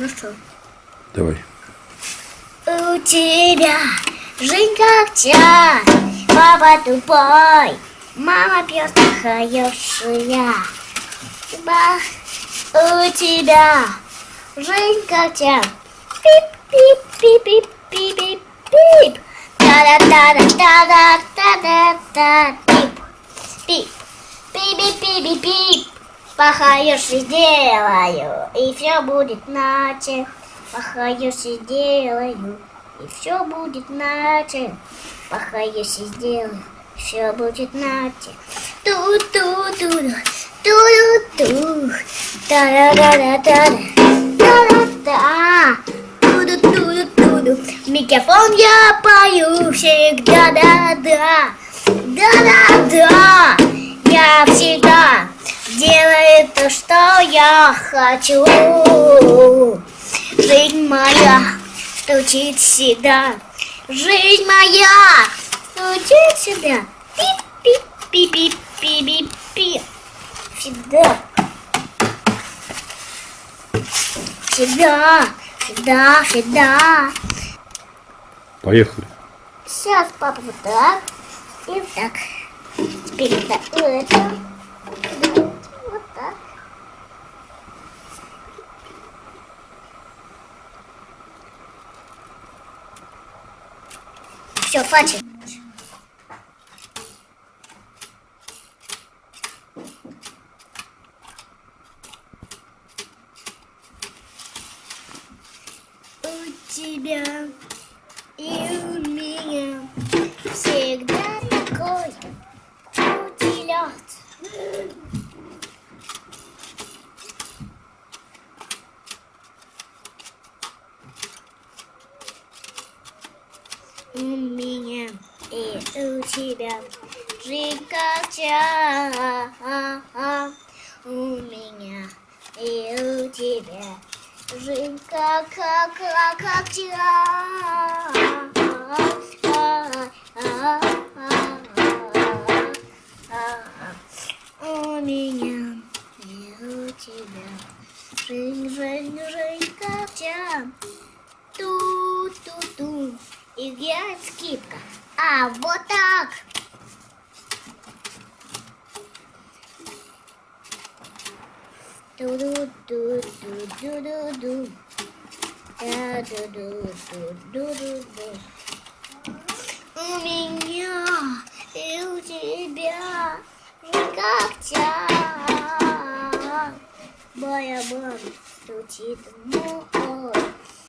Ну что? Давай. У тебя жизнь как чай, папа тупой, мама хорошая. Ба, у тебя жизнь как чай. Пип-пип-пип-пип-пип-пип. Та-да-та-да-та-да-та-да-та. Пип. Пип. Похаюши сделаю, и все будет иначе. Похаюши сделаю, и все будет иначе. Похаюши сделаю, все будет иначе. Ту-ту-ту-ту, ту-ту-ту, та-да-да-да-да, та-да-да, ту-ду-ту-ду-ту-ду. В Микрофон я пою всегда, да-да, да-да-да. Делаю то, что я хочу. Жизнь моя стучит всегда. Жизнь моя стучит всегда. Пип-пип-пип-пип-пип-пип. Всегда. Всегда. Всегда, всегда. Поехали. Сейчас папа вот так. И вот так. Теперь это, это. Вот так. Все, хватит. У тебя и у меня всегда такой утилет. У меня и у тебя чай. У меня и у тебя жизнь как, как, как. У меня и у тебя жизнь, жизнь, жизнь как чай. Ту-ту-ту. Играет скидка. А, вот так. Ду-ду-ду-ду-ду-ду-ду. Да-ду-ду-ду-ду-ду-ду. У меня и у тебя жизнь как чай. Моя мама стучит в мой